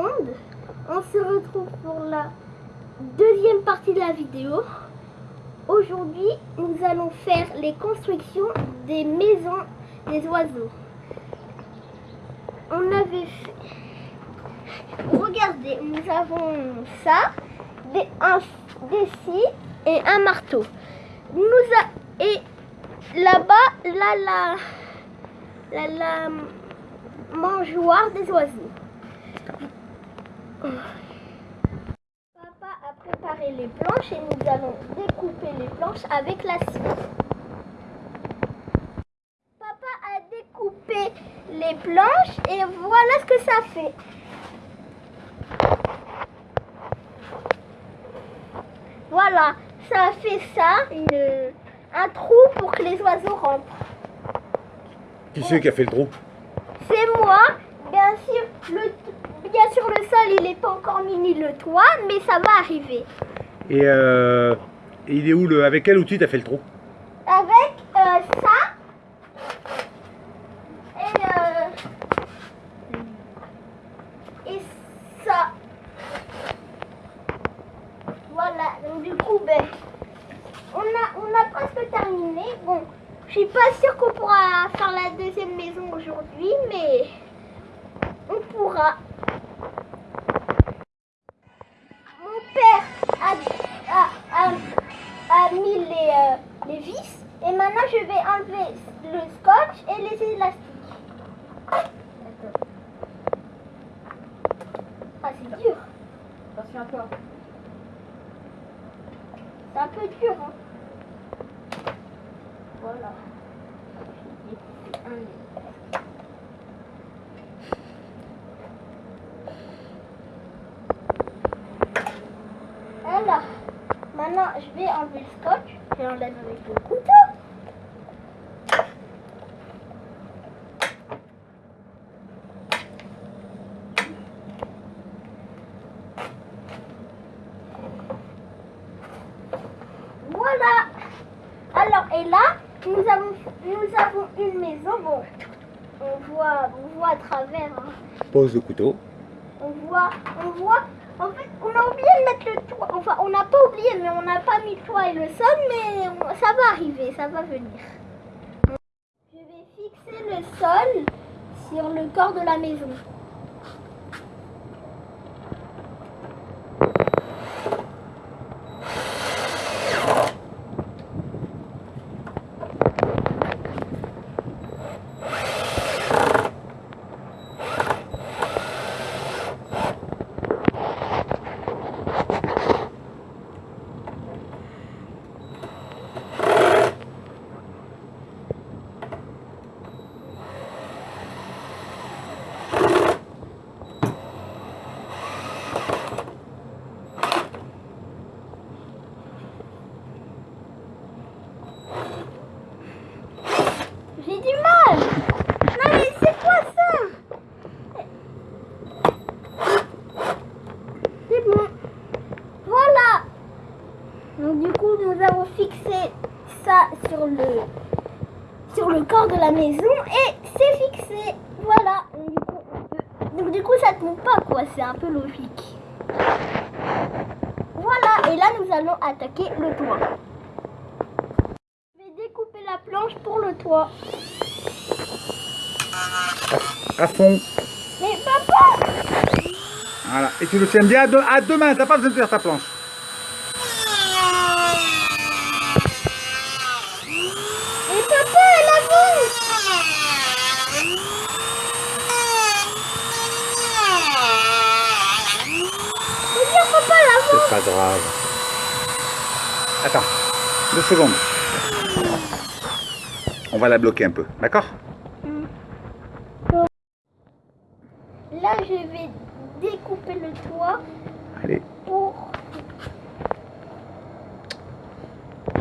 On se retrouve pour la deuxième partie de la vidéo. Aujourd'hui, nous allons faire les constructions des maisons des oiseaux. On avait fait... Regardez, nous avons ça, des, un, des et un marteau. Nous a, et là-bas, là, là, la, la mangeoire des oiseaux. Papa a préparé les planches et nous allons découper les planches avec la scie. Papa a découpé les planches et voilà ce que ça fait. Voilà, ça fait ça, une, un trou pour que les oiseaux rentrent. Qui c'est qui a fait le trou? C'est moi. Bien sûr, le, bien sûr, le sol, il n'est pas encore mini le toit, mais ça va arriver. Et, euh, il est où le Avec quel outil t'as fait le trou? Avec euh, ça. Et, euh, et ça. Voilà, donc du coup, ben, on a, on a presque terminé. Bon, je suis pas sûre qu'on pourra faire la deuxième maison aujourd'hui, mais on pourra. Mon père a, a, a, a mis les, euh, les vis et maintenant je vais enlever le scotch et les élastiques. Ah, c'est dur. Attention à toi. C'est un peu dur, hein. Voilà. Alors, maintenant je vais enlever le scotch. Je l'enlève avec le couteau. Voilà. Alors, et là, nous avons, nous avons une maison. Bon, on voit, on voit à travers. hein. Pose le couteau. On voit, on voit. En fait, on a oublié de mettre le toit. Enfin, on n'a pas oublié, mais on n'a pas mis le toit et le sol. Mais ça va arriver, ça va venir. Je vais fixer le sol sur le corps de la maison. J'ai du mal. Non mais c'est quoi ça C'est bon. Voilà. Donc du coup nous avons fixé ça sur le sur le corps de la maison et c'est fixé. Voilà. Donc du coup, on peut- donc, du coup ça tombe pas quoi. C'est un peu logique. Voilà. Et là nous allons attaquer le toit. Je vais découper la planche pour le toit. À fond. Mais papa Voilà. Et tu le tiens bien à deux, à deux mains. T'as pas besoin de faire ta planche. Mais papa, elle avance Regarde papa, elle avance C'est pas grave. Attends. Deux secondes. On va la bloquer un peu. D'accord Là, je vais découper le toit Allez. pour...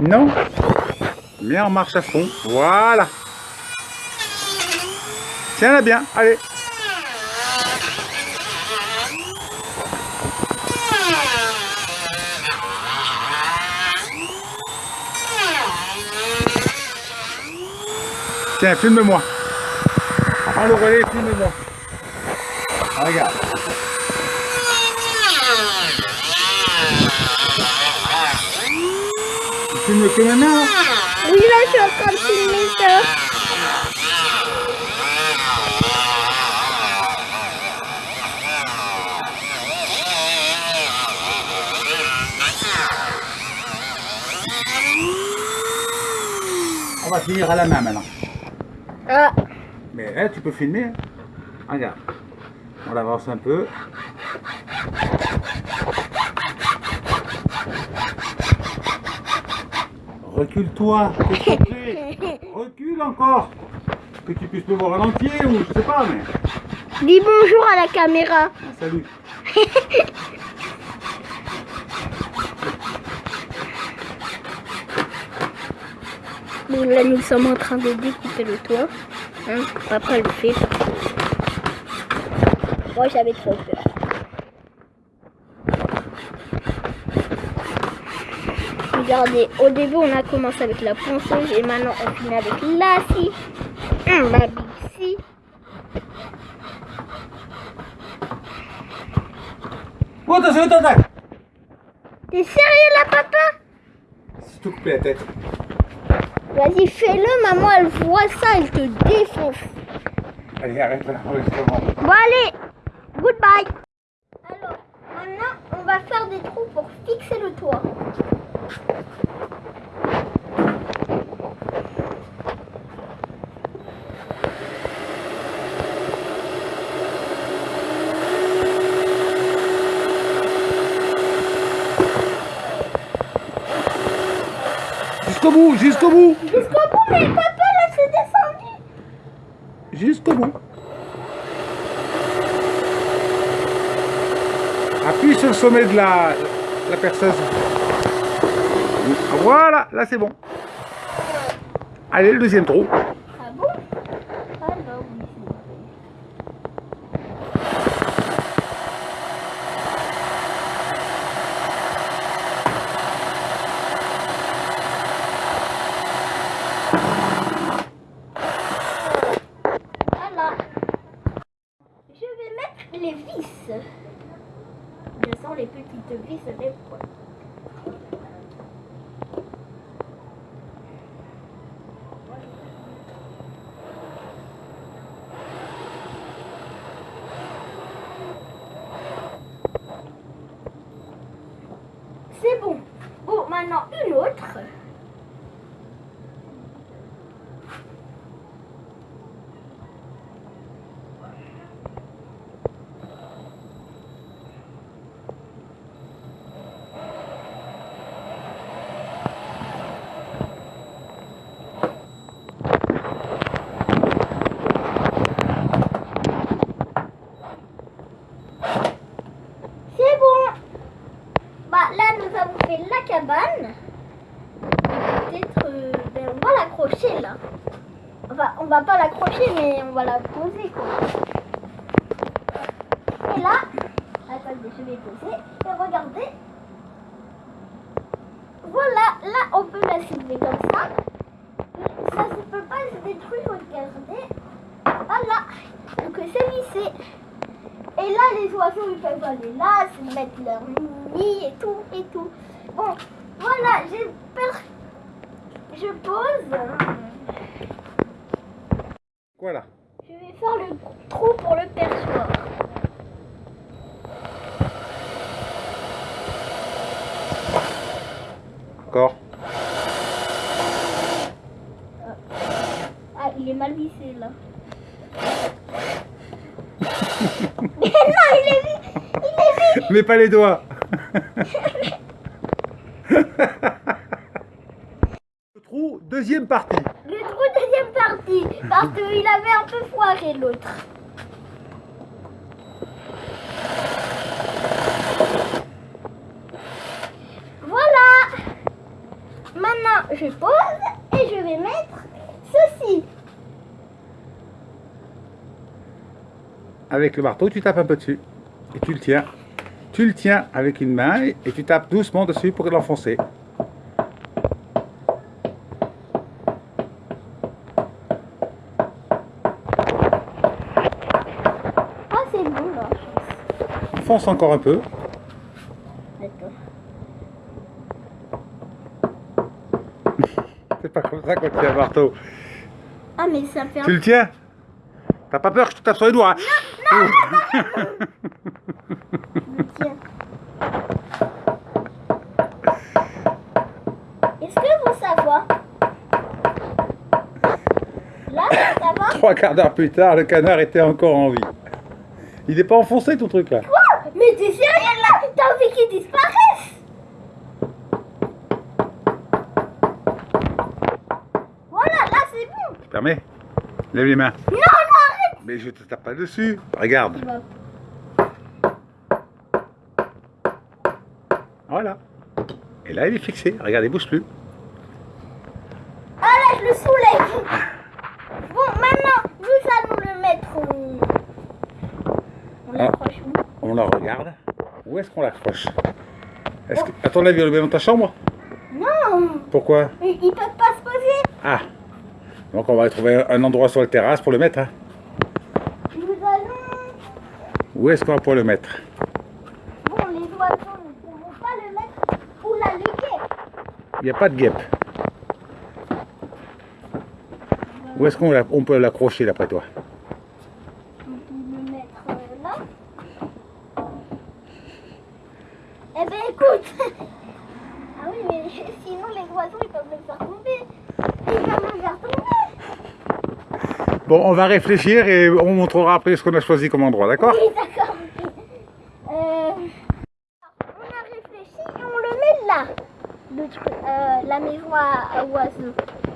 Non. Bien en marche à fond. Voilà. Tiens-la bien. Allez. Tiens, filme-moi. Prends le relais, filme-moi. Regarde. Tu filmes que maintenant Oui, là, je suis en train de filmer ça. On va finir à la main maintenant. Ah, Mais eh, tu peux filmer. hein. Regarde. On l'avance un peu. Recule-toi. Recule encore. Que tu puisses me voir en entier ou je sais pas, mais. dis bonjour à la caméra. Ah, salut. Là, nous sommes en train de découper le toit. Hein, papa le fait. Moi, j'avais trop peur. Regardez, au début, on a commencé avec la ponceuse et maintenant, on finit avec la scie. Hum, ma big. Oh, attention. T'es sérieux là, papa? Si tu coupes la tête. Vas-y, fais-le, maman, elle voit ça, elle te défonce. Allez, arrête l'enregistrement. Bon allez, goodbye. Alors, maintenant, on va faire des trous pour fixer le toit. Jusqu'au bout, jusqu'au bout. Jusqu'au bout, mais papa, là, c'est descendu. Jusqu'au bout. Appuie sur le sommet de la, la perceuse. Voilà, là c'est bon. Allez, le deuxième trou. Ah bon Alors, oui. Voilà. Je vais mettre les vis. Je sens C'est bon. Bon, maintenant une autre. C'est bon. Bah là, nous avons fait la cabane. Et Peut-être, euh, ben, on va l'accrocher là. Enfin, on va pas l'accrocher, mais on la poser quoi. Et là, attendez, je vais poser. Et regardez. Voilà, là, on peut la soulever comme ça. Ça ne peut pas se détruire, regardez. Voilà. Donc c'est vissé. Et là, les oiseaux, ils peuvent aller là, se mettre leur nid et tout, et tout. Bon, voilà, j'espère... Je pose. Voilà. Je vais faire le trou pour le perchoir. Encore. Ah, il est mal vissé là. Mais non, il est vissé. Il est vissé. Mets pas les doigts. Le trou, deuxième partie. Le trou deuxième partie. Parce qu'il avait un peu foiré l'autre. Voilà. Maintenant, je pose et je vais mettre ceci. Avec le marteau, tu tapes un peu dessus. Et tu le tiens. Tu le tiens avec une main et tu tapes doucement dessus pour l'enfoncer. Ah, c'est bon là. enfonce encore un peu. D'accord. Ça qu'on tient un marteau. Ah, mais ça fait Tu le tiens? T'as pas peur que je te tape sur les doigts hein? Tiens. Est-ce que vous savez? Là, ça va Trois quarts d'heure plus tard, le canard était encore en vie. Il n'est pas enfoncé ton truc là. Quoi? Mais t'es sérieux là? T'as envie qu'il disparaisse Voilà, là permets Lève les mains. Non, non, arrête Mais je te tape pas dessus. Regarde. Voilà. Et là, il est fixé. Regarde, il bouge plus. Ah là, je le soulève Bon, maintenant, nous allons le mettre. On Ah. l'accroche où? On la regarde. Où est-ce qu'on l'accroche? Est-ce que... À ton avis, on le met dans ta chambre? Non Pourquoi? Ils peuvent pas se poser Ah Donc on va trouver un endroit sur la terrasse pour le mettre. hein. Nous allons... Où est-ce qu'on va pouvoir le mettre? Bon, les oiseaux ne pourront pas le mettre où la luguer. Il n'y a pas de guêpe. Où est-ce qu'on on peut l'accrocher d'après toi? On peut le mettre euh, là. Eh ben écoute Ah oui, mais sinon les oiseaux ils peuvent le faire tomber. Ils peuvent le faire tomber. Bon, on va réfléchir et on montrera après ce qu'on a choisi comme endroit, d'accord Oui, d'accord. Euh, on a réfléchi et on le met là. Euh, la maison à, oiseaux.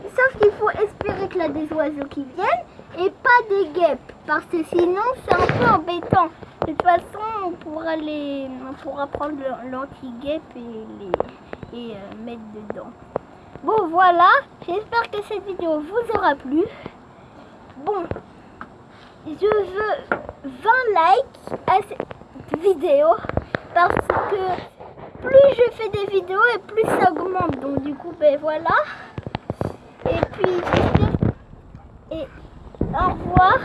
Sauf qu'il faut espérer qu'il y a des oiseaux qui viennent et pas des guêpes. Parce que sinon c'est un peu embêtant. De toute façon, on pourra, les, on pourra prendre l'anti-guêpe et les euh, mettre dedans. Bon voilà, j'espère que cette vidéo vous aura plu. Bon, je veux 20 likes à cette vidéo parce que plus je fais des vidéos et plus ça augmente. Donc du coup, ben voilà. Et puis. Et au revoir.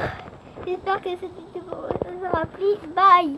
J'espère que cette vidéo vous aura plu. Bye